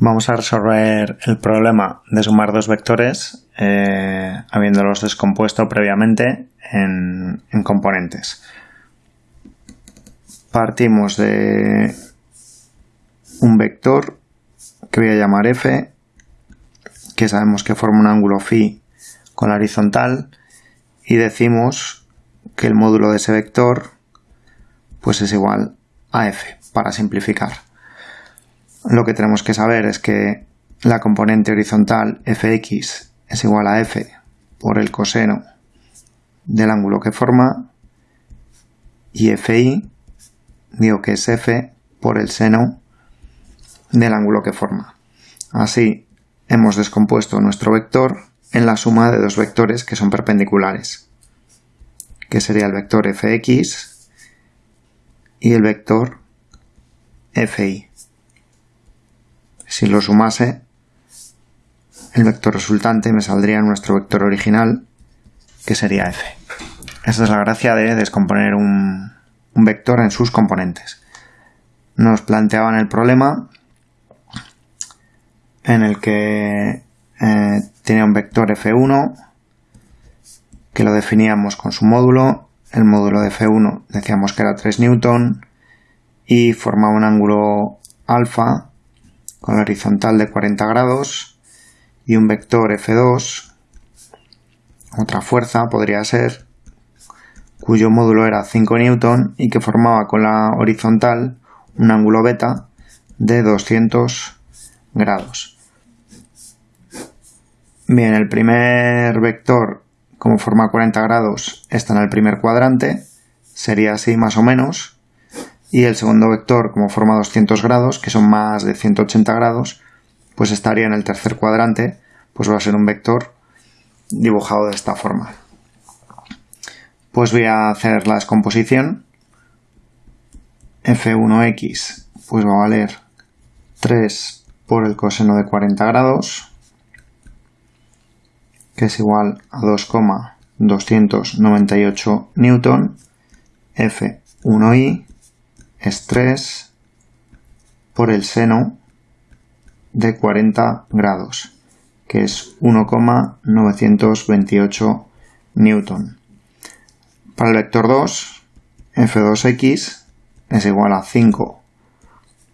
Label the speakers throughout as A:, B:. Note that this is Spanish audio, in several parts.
A: Vamos a resolver el problema de sumar dos vectores eh, habiéndolos descompuesto previamente en, en componentes. Partimos de un vector que voy a llamar f, que sabemos que forma un ángulo phi con la horizontal, y decimos que el módulo de ese vector pues es igual a f, para simplificar. Lo que tenemos que saber es que la componente horizontal fx es igual a f por el coseno del ángulo que forma y fi digo que es f por el seno del ángulo que forma. Así hemos descompuesto nuestro vector en la suma de dos vectores que son perpendiculares, que sería el vector fx y el vector fi. Si lo sumase, el vector resultante me saldría nuestro vector original, que sería f. Esta es la gracia de descomponer un, vector en sus componentes. Nos planteaban el problema en el que eh, tenía un vector f1 que lo definíamos con su módulo. El módulo de f1 decíamos que era 3 newton y formaba un ángulo alfa con horizontal de 40 grados y un vector f2, otra fuerza podría ser, cuyo módulo era 5 newton y que formaba con la horizontal un ángulo beta de 200 grados. Bien, el primer vector, como forma 40 grados, está en el primer cuadrante, sería así más o menos. Y el segundo vector, como forma 200 grados, que son más de 180 grados, pues estaría en el tercer cuadrante, pues va a ser un vector dibujado de esta forma. Pues voy a hacer la descomposición. F1x pues va a valer 3 por el coseno de 40 grados que es igual a 2,298 newton, F1i es 3 por el seno de 40 grados, que es 1,928 newton. Para el vector 2, F2x es igual a 5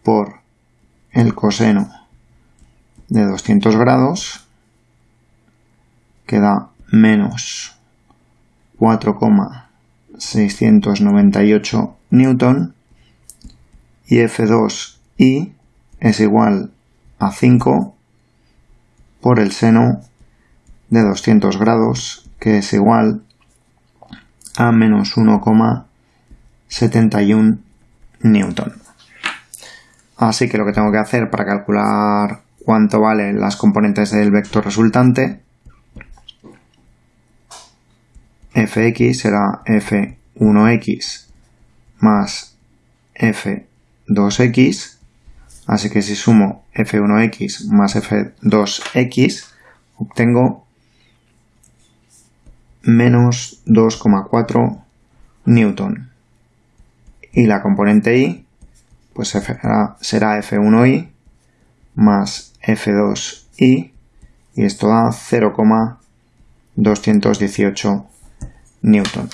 A: por el coseno de 200 grados, queda menos 4,698 newton y F2i es igual a 5 por el seno de 200 grados que es igual a menos 1,71 newton. Así que lo que tengo que hacer para calcular cuánto valen las componentes del vector resultante fx será f1x más f2x, así que si sumo f1x más f2x, obtengo menos 2,4 newton. Y la componente i, pues será, será f1i más f2i, y esto da 0,218 newton.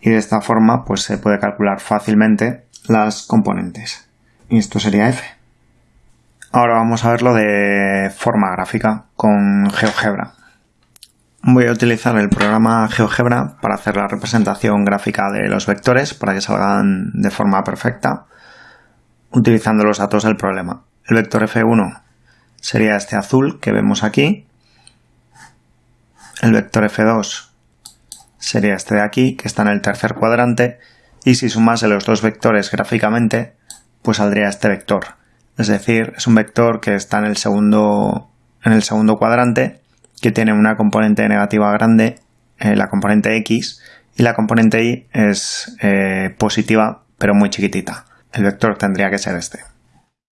A: Y de esta forma pues se puede calcular fácilmente las componentes. Y esto sería F. Ahora vamos a verlo de forma gráfica con GeoGebra. Voy a utilizar el programa GeoGebra para hacer la representación gráfica de los vectores para que salgan de forma perfecta utilizando los datos del problema. El vector F1 sería este azul que vemos aquí. El vector F2 sería este de aquí, que está en el tercer cuadrante, y si sumase los dos vectores gráficamente, pues saldría este vector. Es decir, es un vector que está en el segundo, en el segundo cuadrante, que tiene una componente negativa grande, eh, la componente x, y la componente y es eh, positiva, pero muy chiquitita. El vector tendría que ser este.